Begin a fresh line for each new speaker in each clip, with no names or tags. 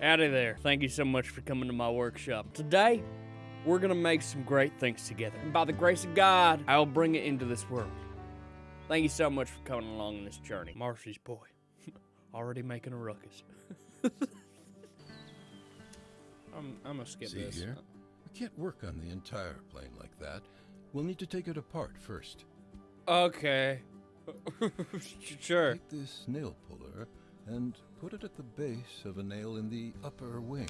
Howdy there. Thank you so much for coming to my workshop. Today, we're gonna make some great things together. And by the grace of God, I will bring it into this world. Thank you so much for coming along on this journey. Marcy's boy. Already making a ruckus. I'm, I'm gonna skip
See
this.
here? We can't work on the entire plane like that. We'll need to take it apart first.
Okay. sure.
Take this nail puller and put it at the base of a nail in the upper wing.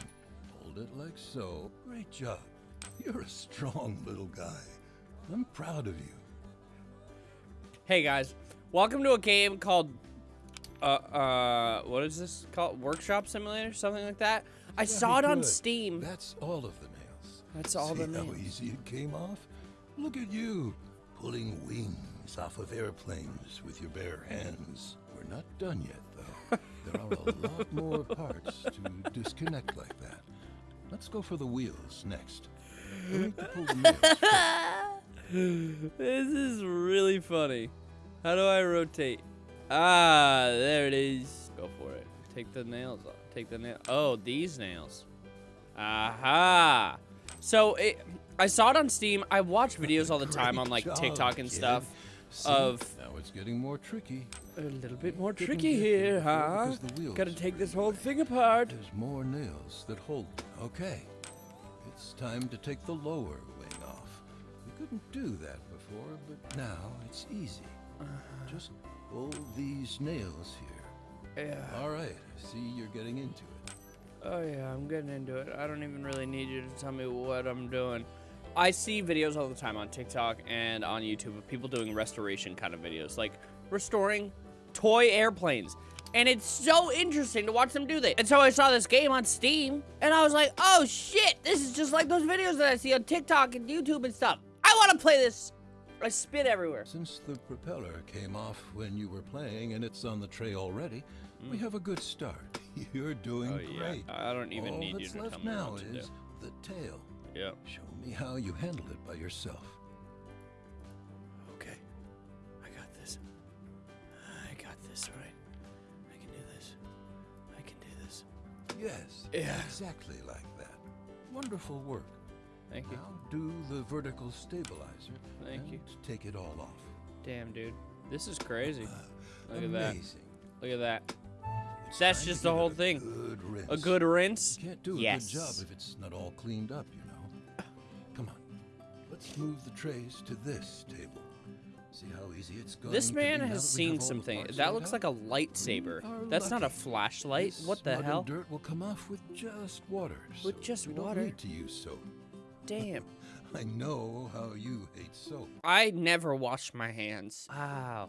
Hold it like so. Great job. You're a strong little guy. I'm proud of you.
Hey guys, welcome to a game called uh uh what is this called? Workshop Simulator, something like that. I saw it on
good.
Steam.
That's all of the nails.
That's all
See
the nails.
how easy it came off? Look at you, pulling wings off of airplanes with your bare hands. We're not done yet. There are a lot more parts to disconnect like that. Let's go for the wheels next. We'll need to pull the nails first.
this is really funny. How do I rotate? Ah, there it is. Go for it. Take the nails off. Take the nail. Oh, these nails. Aha. So it, I saw it on Steam. I watch videos all the time on like TikTok and stuff of
now it's getting more tricky.
A little bit more tricky here, huh?
because the wheels
Gotta take this whole thing apart.
There's more nails that hold. Okay, it's time to take the lower wing off. We couldn't do that before, but now it's easy.
Uh-huh.
Just pull these nails here.
Yeah.
All right, I see you're getting into it.
Oh yeah, I'm getting into it. I don't even really need you to tell me what I'm doing. I see videos all the time on TikTok and on YouTube of people doing restoration kind of videos, like restoring toy airplanes. And it's so interesting to watch them do that. And so I saw this game on Steam, and I was like, oh shit, this is just like those videos that I see on TikTok and YouTube and stuff. I want to play this. I spit everywhere.
Since the propeller came off when you were playing and it's on the tray already, we have a good start. You're doing
Mm. Oh, yeah.
great.
I don't even
All
need you to
left
tell me
now
what to do.
is the tail.
Yep.
Show me how you handle it by yourself. Yes,
Yeah.
exactly like that. Wonderful work.
Thank you.
Now do the vertical stabilizer.
Thank you.
Take it all off.
Damn, dude. This is crazy. Uh, Look at that. Look at that.
It's
That's just the whole
a
thing.
Good.
A good rinse?
You can't do a
yes.
good job if it's not all cleaned up, you know. Come on. Let's move the trays to this table.
This man has
that we have
seen
all
some
the
things.
parts
That looks like a lightsaber. That's not a flashlight. What the hell?
dirt will come off with just water.
With just
we
water?
Don't need to use soap.
Damn.
I know how you hate soap.
I never wash my hands. Wow.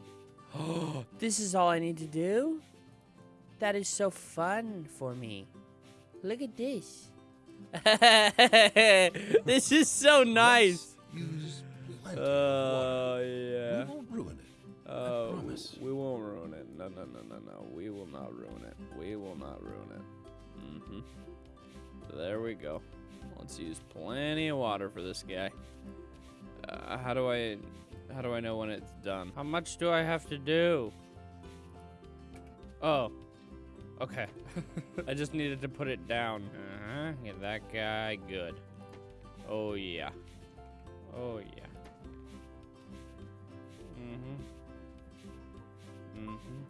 this is all I need to do? That is so fun for me. Look at this. this is so nice.
Let's plenty of water.
Oh, yeah.
We won't ruin it.
Oh,
promise.
we won't ruin it. No, no, no, no, no. We will not ruin it. We will not ruin it. Mm-hmm. There we go. Let's use plenty of water for this guy. Uh, how do I, how do I know when it's done? How much do I have to do? Oh, okay. I just needed to put it down. Uh-huh. Get that guy good. Oh yeah. Oh yeah. Mm-hmm. Mm-hmm.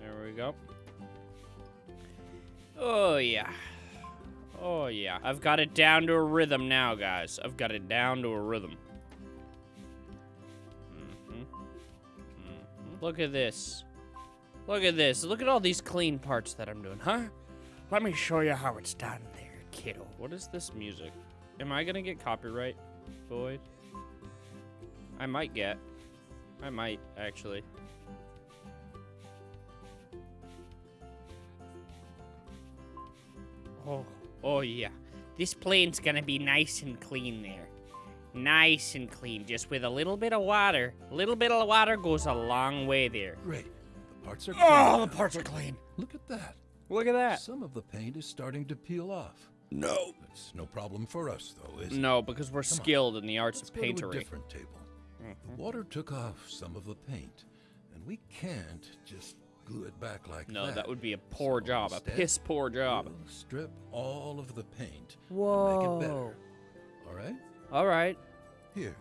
There we go. Oh, yeah. Oh, yeah. I've got it down to a rhythm now, guys. I've got it down to a rhythm. Mm-hmm. Mm-hmm. Look at this. Look at this. Look at all these clean parts that I'm doing, huh? Let me show you how it's done there, kiddo. What is this music? Am I gonna get copyright, Boyd? I might get. I might, actually. Oh, oh yeah. This plane's gonna be nice and clean there. Nice and clean, just with a little bit of water. A little bit of water goes a long way there.
Great. The parts are clean.
Oh, the parts are clean.
Look at that.
Look at that.
Some of the paint is starting to peel off.
No.
It's no problem for us, though, is it?
No, because we're
Come on.
skilled in the arts
Let's
of
go to a different table. The water took off some of the paint, and we can't just glue it back like
No,
that.
No, that would be a poor
So
job, a piss poor job.
We'll strip all of the paint
Whoa.
and make it better. All right?
All right.
Here,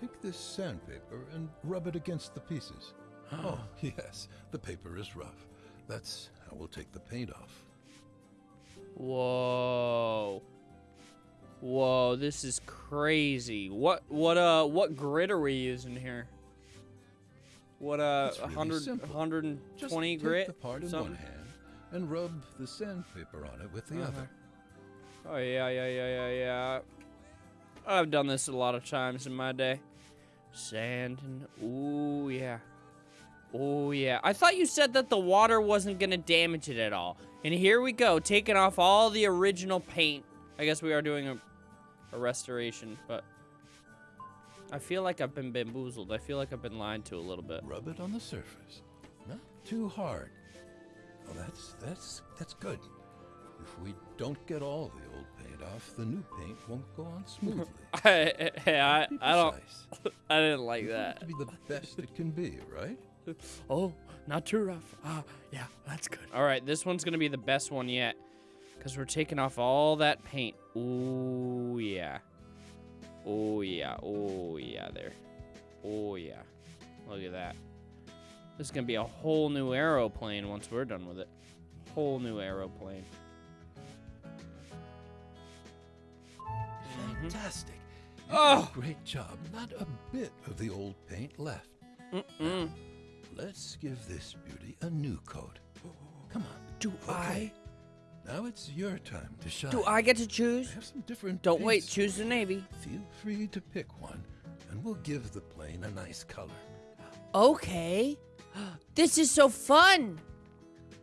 take this sandpaper and rub it against the pieces. oh, yes, the paper is rough. That's how we'll take the paint off.
Whoa. Whoa, this is crazy. What what uh what grit are we using here? What uh
It's really
100
simple.
120
Just take
grit?
the part in
something?
one hand and rub the sandpaper on it with the
Uh-huh.
other.
Oh yeah, yeah, yeah, yeah, yeah. I've done this a lot of times in my day. Sand and ooh yeah. Oh yeah. I thought you said that the water wasn't gonna damage it at all. And here we go, taking off all the original paint. I guess we are doing a, a restoration, but I feel like I've been bamboozled. I feel like I've been lied to a little bit.
Rub it on the surface. Not too hard. Oh, that's that's that's good. If we don't get all the old paint off, the new paint won't go on smoothly.
I, I, I don't. I didn't like
You want it
that.
to be the best it can be, right?
Oh, not too rough. Ah, yeah, that's good. All right, this one's gonna be the best one yet, cause we're taking off all that paint. Ooh yeah. Oh yeah. Oh yeah. There. Oh yeah. Look at that. This is gonna be a whole new aeroplane once we're done with it. Whole new aeroplane. Mhm.
Fantastic.
Oh.
great job. Not a bit of the old paint left.
Mm-mm.
Let's give this beauty a new coat. Come on.
Do
Okay. Now it's your time to shine.
Do I get to choose?
I have some different
Don't wait. Choose the navy.
Feel free to pick one, and we'll give the plane a nice color.
Okay. This is so fun.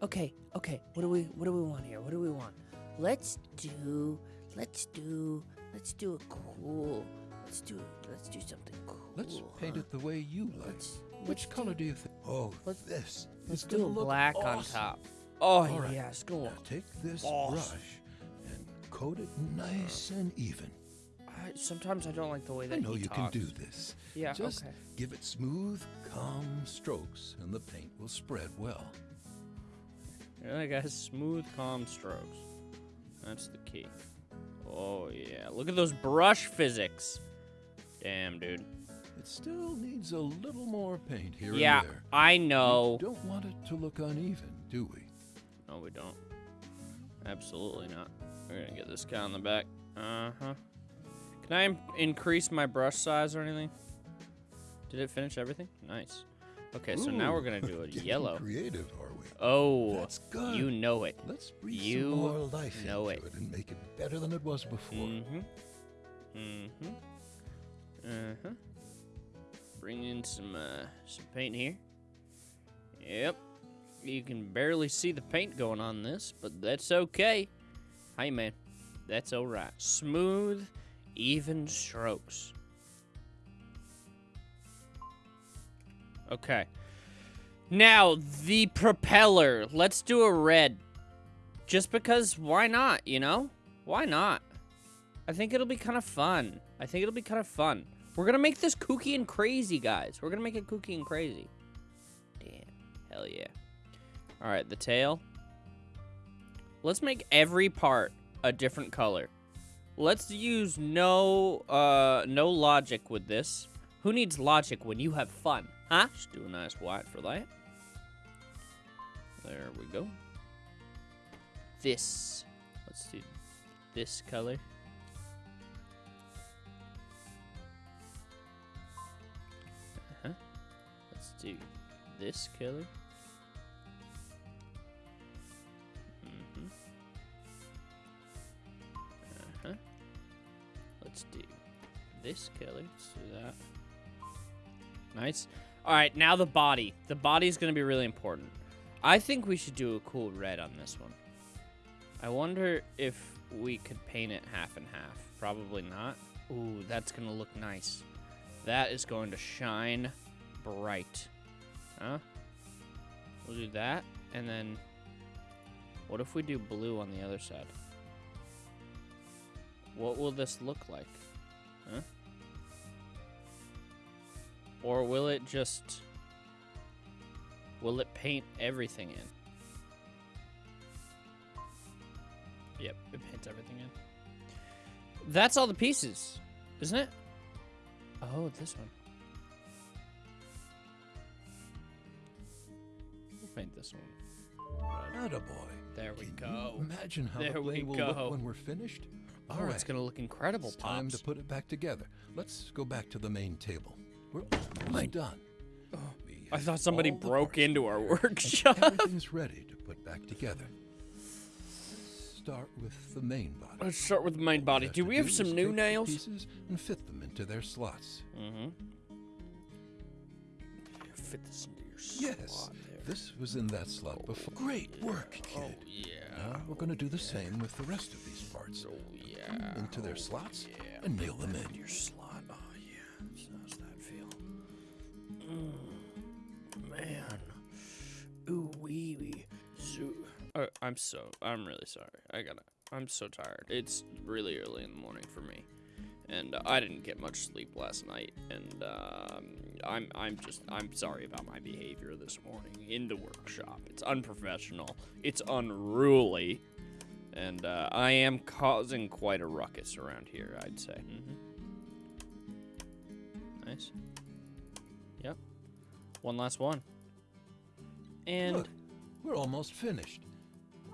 Okay, okay. What do we what do we want here? What do we want? Let's do let's do let's do a cool. Let's do let's do something cool.
Let's paint
huh?
it the way you like.
Let's
Which color do you think? Oh,
let's-
this.
let's do a
Black on top. Oh
All right.
yeah, it's gonna
Now
look
take this
Awesome.
brush and coat it nice and even.
I, sometimes I don't like the way that
I
that
know
he
you
talks.
can do this.
Yeah,
Just
okay.
give it smooth, calm strokes, and the paint will spread well.
Yeah, that guy's smooth, calm strokes. That's the key. Oh yeah, look at those brush physics. Damn, dude.
It still needs a little more paint here
Yeah,
and there.
Yeah, I know.
We
know.
don't want it to look uneven, do we?
No, we don't. Absolutely not. We're gonna get this guy on the back. Uh huh. Can I increase my brush size or anything? Did it finish everything? Nice. Okay, so now we're gonna do a yellow.
Creative, are we?
Oh,
That's good.
you know it.
Let's breathe
you
some more life
know
into
it.
it. and make it better than it was before.
Mm-hmm. Mm-hmm. Uh-huh. Bring in some uh some paint here. Yep. You can barely see the paint going on this, but that's okay. Hey man, that's alright. Smooth, even strokes. Okay. Now, the propeller. Let's do a red. Just because, why not, you know? Why not? I think it'll be kind of fun. I think it'll be kind of fun. We're gonna make this kooky and crazy, guys. We're gonna make it kooky and crazy. Damn. Hell yeah. Alright, the tail. Let's make every part a different color. Let's use no uh no logic with this. Who needs logic when you have fun? Huh? Just do a nice white for that. There we go. This. Let's do this color. Uh-huh. Let's do this color. Let's do this color. Let's do that. Nice. All right, now the body. The body is going to be really important. I think we should do a cool red on this one. I wonder if we could paint it half and half. Probably not. Ooh, that's going to look nice. That is going to shine bright. Huh? We'll do that, and then what if we do blue on the other side? What will this look like? Huh? Or will it just Will it paint everything in? Yep, it paints everything in. That's all the pieces, isn't it? Oh, this one. We'll paint this one.
Attaboy.
There we
Can
go.
imagine how
There
the
we
will
go.
look when we're finished?
Oh,
All right,
it's gonna look incredible,
it's time to put it back together. Let's go back to the main table. We're almost done. We
I thought somebody broke into our workshop.
Everything's ready to put back together. Let's start with the main body.
Let's start with the main body. Do we have
is
some new nails?
Pieces and fit them into their slots.
Mm-hmm. Fit this into your
Yes,
slot there.
this was in that slot before. Great work, kid.
Oh yeah.
Now we're going to do the same with the rest of these parts.
Oh yeah.
into their slots
yeah.
and nail them in.
Your slot. Oh yeah. So how's that feel? Mm, man. Ooh wee wee. Zoo. Uh, I'm so. I'm really sorry. I gotta. I'm so tired. It's really early in the morning for me, and uh, I didn't get much sleep last night. And um, I'm. I'm just. I'm sorry about my behavior this morning in the workshop. It's unprofessional. It's unruly. And uh, I am causing quite a ruckus around here, I'd say. hmm Nice. Yep. One last one. And
Look, we're almost finished.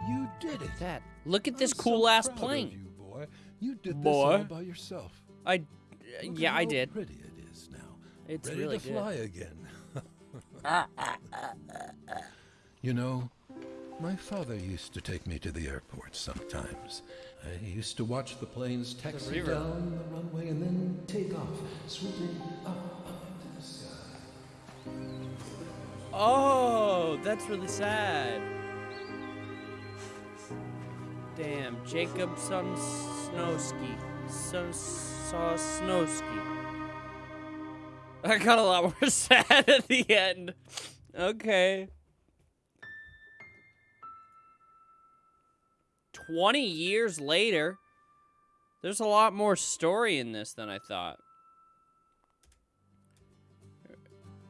You did it.
that. Look at this
I'm so
cool ass
proud of
plane.
You, boy. You did
Boy.
this all by yourself.
I.
Look
yeah, I did.
Pretty it is now.
It's
Ready
really
to
good.
fly again. you know, my father used to take me to the airport sometimes. I used to watch the planes taxi
river.
down the runway and then take off, swooping up, up into the sky.
Oh, that's really sad. Damn, Jacob Sosnowski. Sosnowski. I got a lot more sad at the end. Okay. 20 years later, there's a lot more story in this than I thought.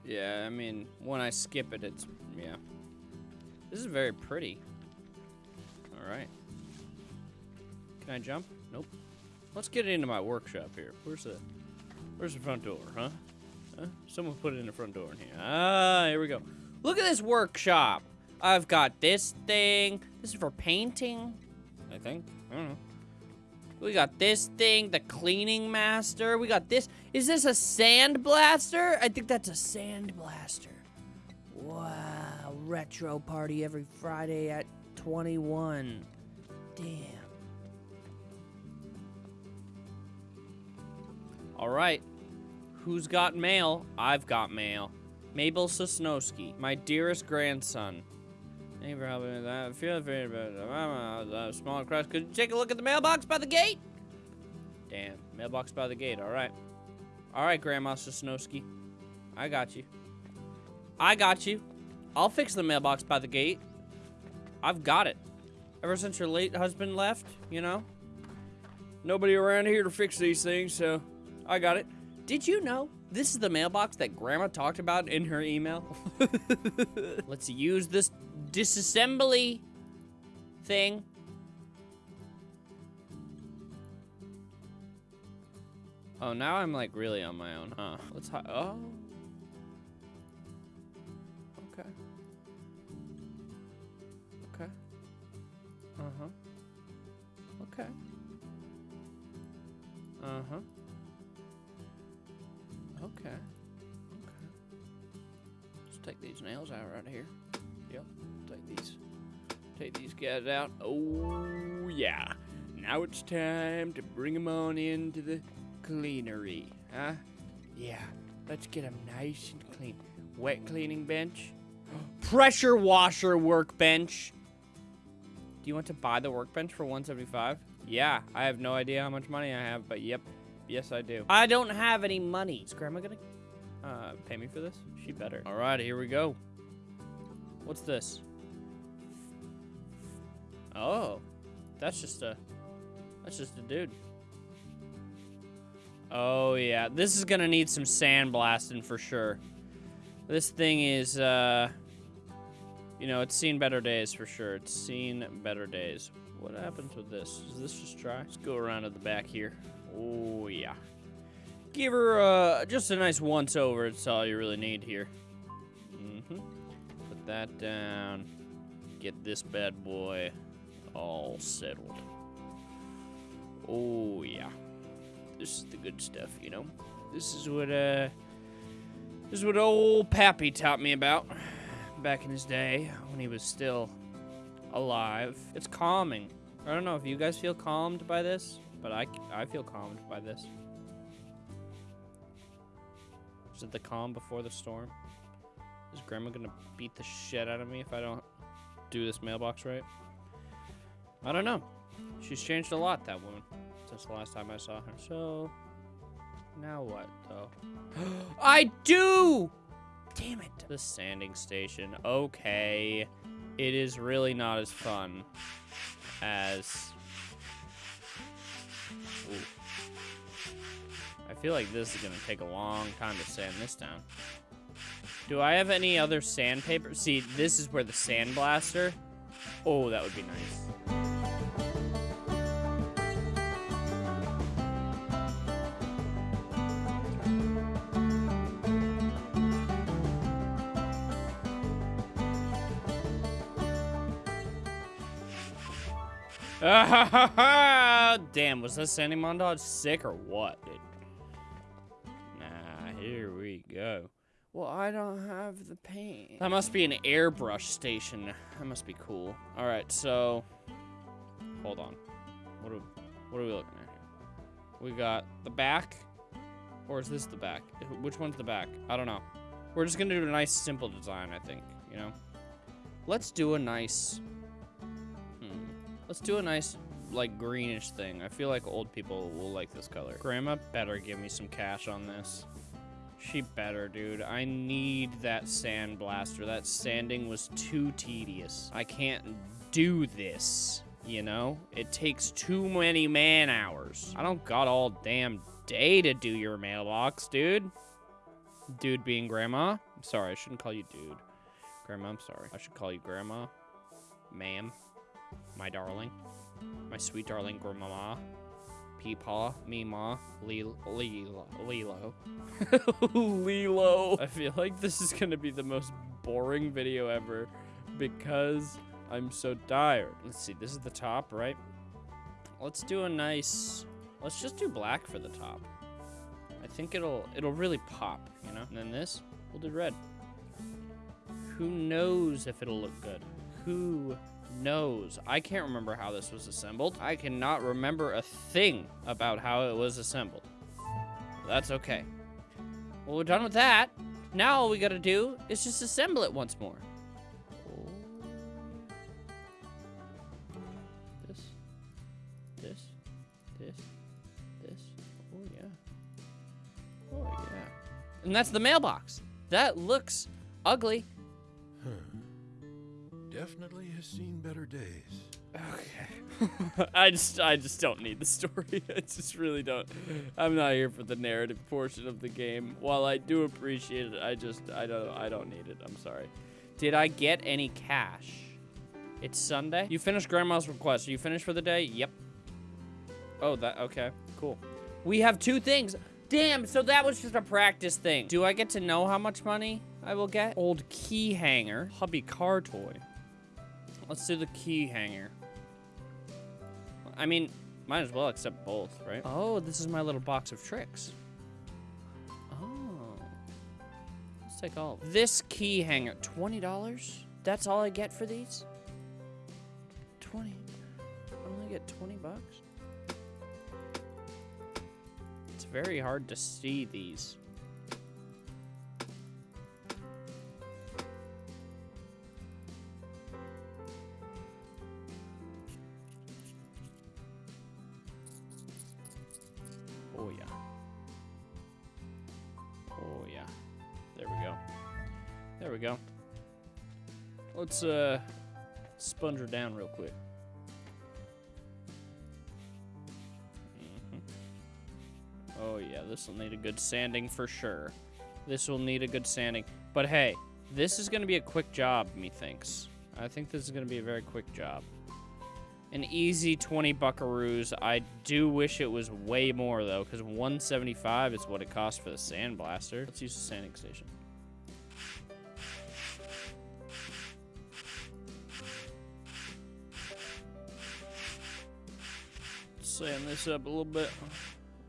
Yeah, I mean, when I skip it, it's, yeah. This is very pretty. All right. Can I jump? Nope. Let's get into my workshop here. Where's the, where's the front door, huh? Huh? Someone put it in the front door in here. Ah, here we go. Look at this workshop. I've got this thing. This is for painting, I think. I don't know. We got this thing, the cleaning master. We got this. Is this a sand blaster? I think that's a sand blaster. Wow, retro party every Friday at 21. Damn. All right. Who's got mail? I've got mail. Mabel Sosnowski, my dearest grandson. Thank you for helping me with that. I feel free about a small crush. Could you take a look at the mailbox by the gate? Damn, mailbox by the gate. All right. All right, Grandma Sosnowski. I got you. I got you. I'll fix the mailbox by the gate. I've got it. Ever since your late husband left, you know? Nobody around here to fix these things, so I got it. Did you know this is the mailbox that Grandma talked about in her email? Let's use this disassembly thing. Oh, now I'm like really on my own, huh? Let's hi- oh. Okay. Okay. Uh-huh. Okay. Uh-huh. Okay. Okay. Let's take these nails out right here. Yep. Take these. Take these guys out. Oh yeah. Now it's time to bring them on into the cleanery, huh? Yeah. Let's get them nice and clean. Wet cleaning bench. Pressure washer workbench. Do you want to buy the workbench for 175? Yeah, I have no idea how much money I have, but yep, yes I do. I don't have any money. Is Grandma gonna uh, pay me for this? She better. All right, here we go. What's this? Oh, that's just a, that's just a dude. Oh yeah, this is gonna need some sandblasting for sure. This thing is uh, You know, it's seen better days for sure. It's seen better days. What happens with this? Is this just dry? Let's go around to the back here. Oh, yeah. Give her uh, just a nice once over. It's all you really need here. Mm-hmm. That down. Get this bad boy all settled. Oh, yeah. This is the good stuff, you know? This is what, uh... This is what old Pappy taught me about back in his day when he was still alive. It's calming. I don't know if you guys feel calmed by this, but I, I feel calmed by this. Is it the calm before the storm? Is Grandma gonna beat the shit out of me if I don't do this mailbox right? I don't know. She's changed a lot, that woman, since the last time I saw her. So, now what, though? I do! Damn it. The sanding station. Okay. It is really not as fun as... Ooh. I feel like this is going to take a long time to sand this down. Do I have any other sandpaper? See, this is where the sandblaster... Oh, that would be nice. Damn, was that sanding montage sick or what, dude? Nah, here we go. Well, I don't have the paint. That must be an airbrush station. That must be cool. All right, so hold on. What are, what are we looking at here? We got the back, or is this the back? Which one's the back? I don't know. We're just gonna do a nice, simple design, I think. You know. Let's do a nice. Hmm. Let's do a nice, like, greenish thing. I feel like old people will like this color. Grandma better give me some cash on this. She better, dude. I need that sand blaster. That sanding was too tedious. I can't do this, you know? It takes too many man hours. I don't got all damn day to do your mailbox, dude. Dude being grandma. I'm sorry, I shouldn't call you dude. Grandma, I'm sorry. I should call you grandma. Ma'am. My darling. My sweet darling grandmama. Peepaw, Meemaw, Lilo, Lilo, Lilo. Lilo. I feel like this is gonna be the most boring video ever because I'm so tired. Let's see, this is the top, right? Let's do a nice, let's just do black for the top. I think it'll, it'll really pop, you know? And then this, we'll do red. Who knows if it'll look good? Who knows? I can't remember how this was assembled. I cannot remember a thing about how it was assembled. That's okay. Well, we're done with that. Now all we gotta do is just assemble it once more. This, this, this, this. Oh, yeah. Oh, yeah. And that's the mailbox. That looks ugly. Hmm.
Definitely has seen better days.
Okay. I just I just don't need the story. I just really don't. I'm not here for the narrative portion of the game. While I do appreciate it, I just I don't I don't need it. I'm sorry. Did I get any cash? It's Sunday. You finished grandma's request. Are you finished for the day? Yep. Oh, that okay. Cool. We have two things. Damn, so that was just a practice thing. Do I get to know how much money I will get? Old key hanger. Hubby car toy. Let's do the key hanger. I mean, might as well accept both, right? Oh, this is my little box of tricks. Oh. Let's take all. This key hanger, $20? That's all I get for these? 20. I only get 20 bucks? It's very hard to see these. Oh yeah. Oh yeah. There we go. There we go. Let's uh sponge her down real quick. Mhm. Oh yeah, this will need a good sanding for sure. This will need a good sanding. But hey, This is going to be a quick job, methinks. I think this is going to be a very quick job. An easy 20 buckaroos. I do wish it was way more, though, because 175 is what it costs for the sandblaster. Let's use the sanding station. Sand this up a little bit.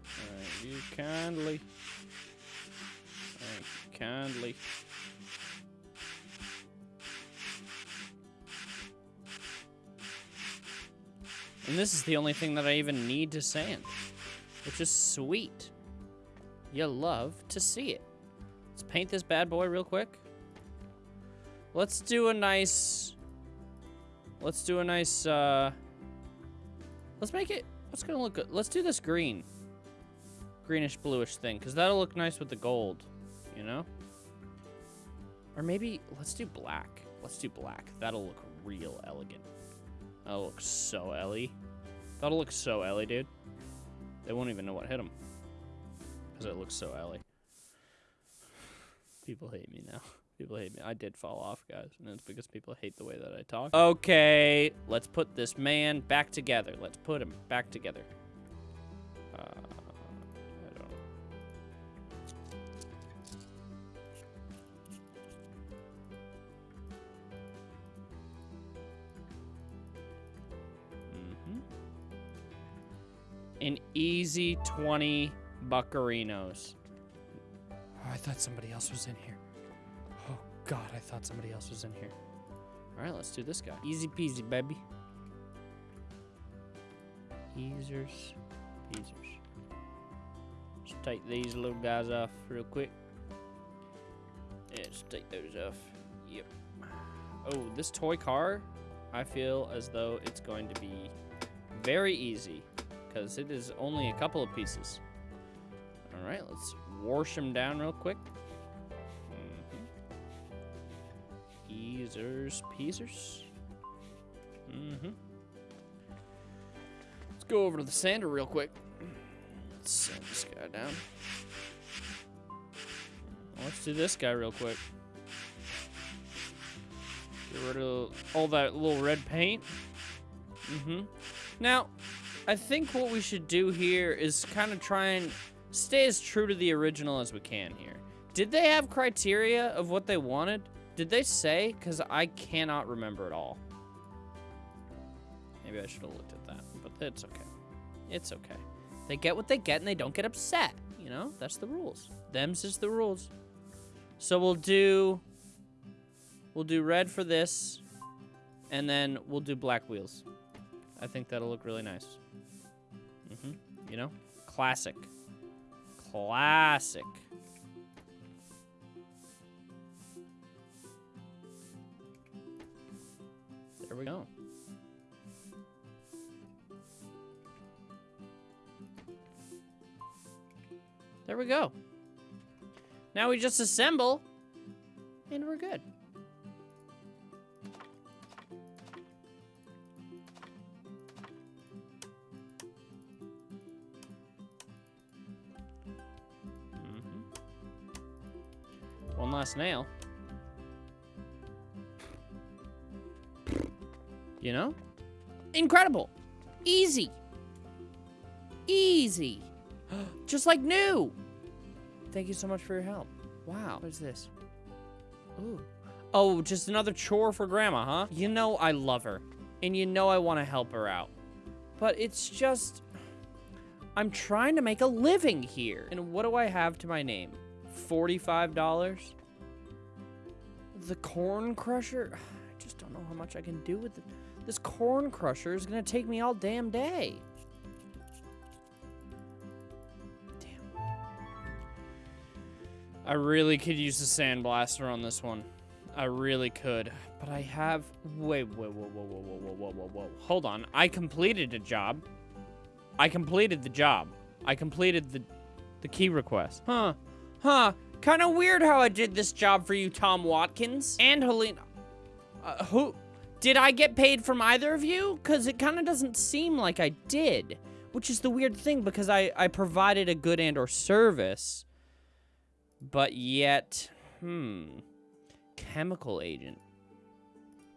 Thank you kindly. Thank you kindly. And this is the only thing that I even need to sand, which is sweet. You love to see it. Let's paint this bad boy real quick. Let's do a nice, let's do a nice, uh, let's make it, what's gonna look good? Let's do this green, greenish bluish thing, because that'll look nice with the gold, you know? Or maybe, let's do black. Let's do black. That'll look real elegant. That'll look so Ellie. That'll look so Ellie, dude. They won't even know what hit them. Because it looks so Ellie. People hate me now. People hate me. I did fall off, guys. And it's because people hate the way that I talk. Okay, let's put this man back together. Let's put him back together. Uh, An easy 20 buccarinos. Oh, I thought somebody else was in here. Oh, God, I thought somebody else was in here. All right, let's do this guy. Easy peasy, baby. Easers, peasers. Just take these little guys off real quick. Yeah, just take those off. Yep. Oh, this toy car, I feel as though it's going to be very easy because it is only a couple of pieces. All right, let's wash them down real quick. Mhm. Easers, peasers. Mm-hmm. Let's go over to the sander real quick. Let's sand this guy down. Let's do this guy real quick. Get rid of all that little red paint. Mm-hmm. Now, I think what we should do here is kind of try and stay as true to the original as we can here. Did they have criteria of what they wanted? Did they say? Because I cannot remember at all. Maybe I should have looked at that, but it's okay. It's okay. They get what they get and they don't get upset. You know, that's the rules. Them's is the rules. So we'll do, we'll do red for this, and then we'll do black wheels. I think that'll look really nice. You know, classic. Classic. There we go. There we go. Now we just assemble, and we're good. Last nail. You know? Incredible. Easy. Easy. Just like new. Thank you so much for your help. Wow. What is this? Ooh. Oh, just another chore for Grandma, huh? You know I love her. And you know I want to help her out. But it's just... I'm trying to make a living here. And what do I have to my name? $45? The corn crusher? I just don't know how much I can do with it. This corn crusher is going to take me all damn day. Damn. I really could use the sandblaster on this one. I really could. But I have... Wait, wait, whoa, whoa, whoa, whoa, whoa, whoa, whoa, whoa. Hold on. I completed a job. I completed the job. I completed the, the key request. Huh. Huh. Kind of weird how I did this job for you, Tom Watkins. And Helena. Uh, who... Did I get paid from either of you? Because it kind of doesn't seem like I did. Which is the weird thing, because I, I provided a good and or service. But yet... Hmm... chemical agent.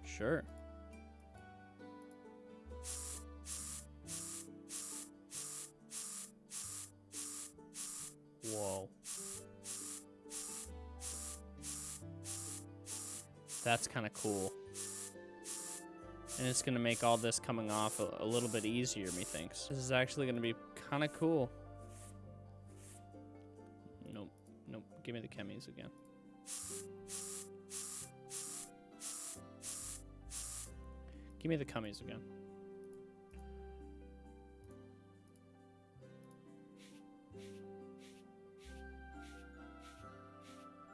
Sure. Whoa. That's kind of cool. And it's going to make all this coming off a, a little bit easier, methinks. This is actually going to be kind of cool. Nope. Nope. Give me the chemis again. Give me the cummies again.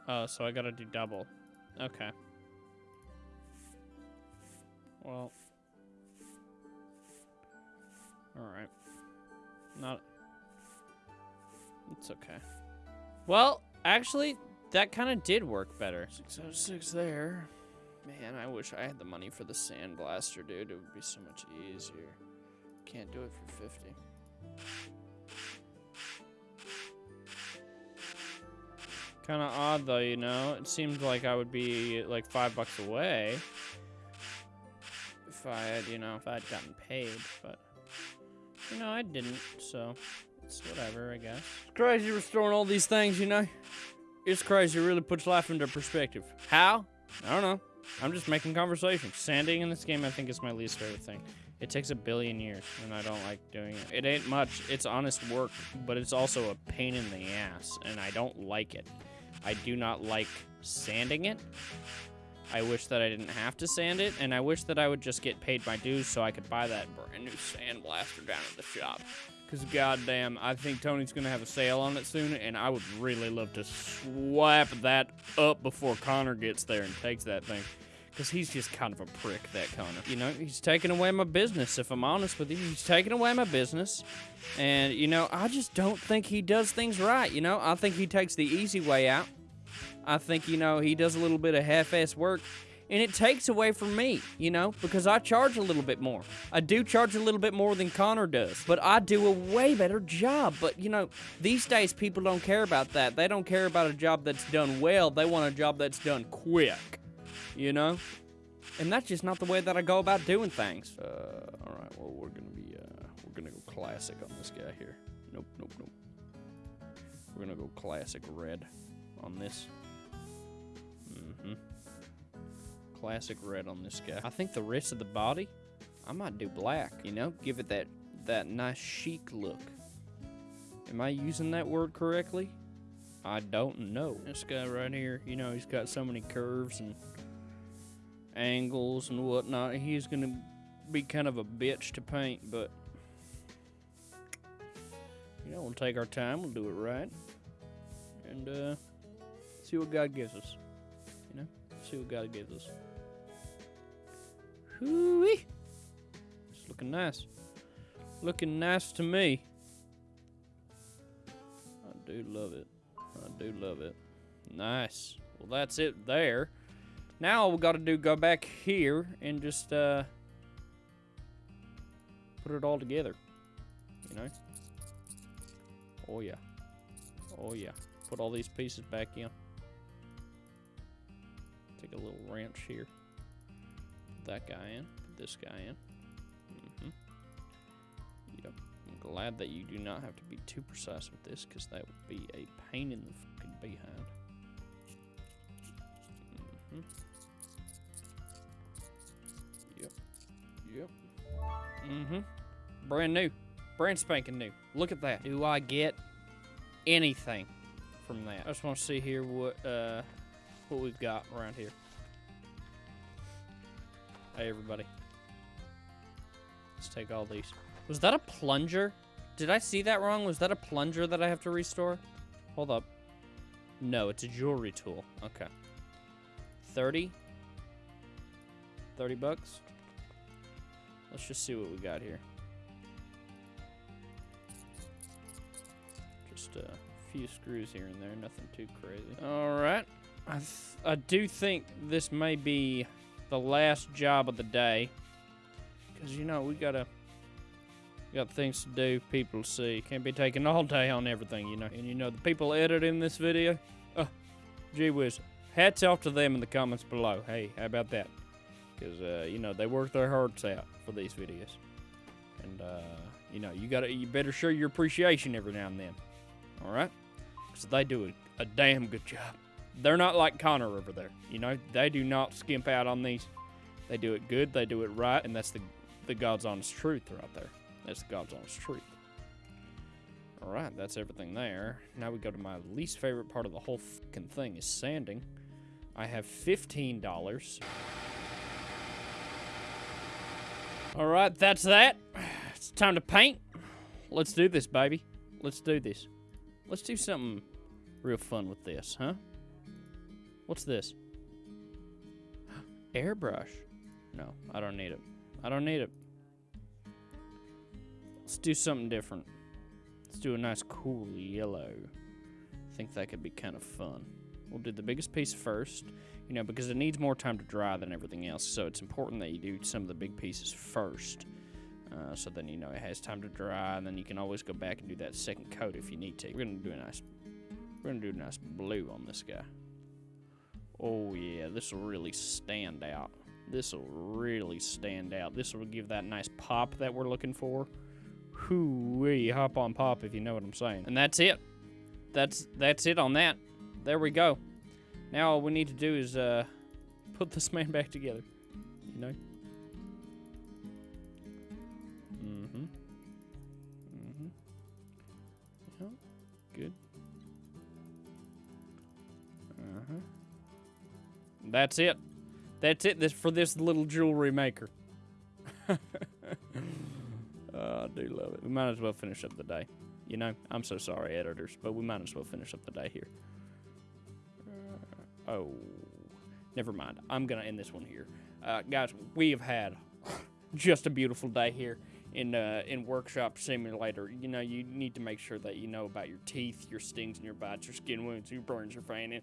Oh, so I gotta do double. Okay. Well. Alright. Not. It's okay. Well, actually, that kind of did work better. 606 there. Man, I wish I had the money for the sandblaster, dude. It would be so much easier. Can't do it for 50. Kind of odd, though, you know? It seemed like I would be, like, five bucks away. If I had, you know, if I'd gotten paid, but... You know, I didn't, so... It's whatever, I guess. It's crazy restoring all these things, you know? It's crazy. It really puts life into perspective. How? I don't know. I'm just making conversation. Sanding in this game, I think, is my least favorite thing. It takes a billion years, and I don't like doing it. It ain't much. It's honest work, but it's also a pain in the ass, and I don't like it. I do not like sanding it. I wish that I didn't have to sand it, and I wish that I would just get paid my dues so I could buy that brand new sandblaster down at the shop. Because, goddamn, I think Tony's going to have a sale on it soon, and I would really love to swap that up before Connor gets there and takes that thing. Because he's just kind of a prick, that Connor. You know, he's taking away my business, if I'm honest with you. He's taking away my business. And, you know, I just don't think he does things right, you know? I think he takes the easy way out. I think, you know, he does a little bit of half-ass work and it takes away from me, you know, because I charge a little bit more. I do charge a little bit more than Connor does, but I do a way better job. But, you know, these days people don't care about that. They don't care about a job that's done well, they want a job that's done quick, you know? And that's just not the way that I go about doing things. Uh, all right, well, we're to be, uh, we're to go classic on this guy here. Nope, nope, nope. We're to go classic red on this. Classic red on this guy. I think the rest of the body, I might do black, you know? Give it that, that nice chic look. Am I using that word correctly? I don't know. This guy right here, you know, he's got so many curves and angles and whatnot. He's going to be kind of a bitch to paint, but, you know, we'll take our time. We'll do it right. And, uh, see what God gives us. Know, see what God gives us. Hoo-wee. It's looking nice. Looking nice to me. I do love it. I do love it. Nice. Well, that's it there. Now all we got to do go back here and just uh, put it all together. You know? Oh, yeah. Oh, yeah. Put all these pieces back in. Take a little wrench here Put that guy in, put this guy in. Mm-hmm. Yep. I'm glad that you do not have to be too precise with this because that would be a pain in the fucking behind. Mm-hmm. Yep. Yep. Mm-hmm. Brand new. Brand spanking new. Look at that. Do I get anything from that? I just want to see here what uh what we've got around here. Hey, everybody. Let's take all these. Was that a plunger? Did I see that wrong? Was that a plunger that I have to restore? Hold up. No, it's a jewelry tool. Okay. 30? 30 bucks? Let's just see what we got here. Just a few screws here and there, nothing too crazy. All right. I, I do think this may be the last job of the day. Because, you know, we gotta... We Got things to do, people to see. Can't be taking all day on everything, you know. And, you know, the people editing this video... Oh, gee whiz. hats off to them in the comments below. Hey, how about that? Because uh, you know they work their hearts out for these videos, and uh, you know you gotta you better show your appreciation every now and then. All right, because they do a, a damn good job. They're not like Connor over there. You know they do not skimp out on these. They do it good. They do it right, and that's the the God's honest truth right there. That's the God's honest truth. All right, that's everything there. Now we go to my least favorite part of the whole fucking thing is sanding. I have fifteen dollars. All right, that's that. It's time to paint. Let's do this, baby. Let's do this. Let's do something real fun with this, huh? What's this? Airbrush. No, I don't need it. I don't need it. Let's do something different. Let's do a nice cool yellow. I think that could be kind of fun. We'll do the biggest piece first, you know, because it needs more time to dry than everything else. So it's important that you do some of the big pieces first. Uh, so then you know it has time to dry, and then you can always go back and do that second coat if you need to. We're gonna do a nice, we're gonna do a nice blue on this guy. Oh yeah, this will really stand out. This will really stand out. This will give that nice pop that we're looking for. Hoo-wee, hop on pop if you know what I'm saying. And that's it. That's that's it on that. There we go. Now all we need to do is uh, put this man back together. You know? That's it. That's it this for this little jewelry maker. Oh, I do love it. We might as well finish up the day. You know, I'm so sorry, editors, but we might as well finish up the day here. Uh, oh, never mind. I'm going to end this one here. Uh, guys, we have had just a beautiful day here in uh, in Workshop Simulator. You know, you need to make sure that you know about your teeth, your stings and your bites, your skin wounds, your burns, your fanning,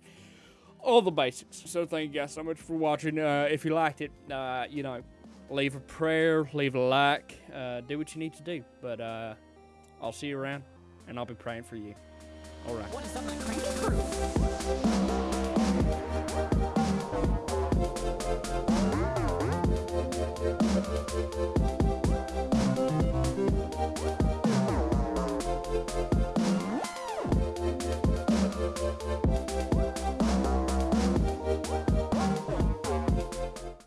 all the basics. So thank you guys so much for watching. Uh, if you liked it, uh, you know, leave a prayer, leave a like, uh, do what you need to do. But uh, I'll see you around, and I'll be praying for you. All right.
What is?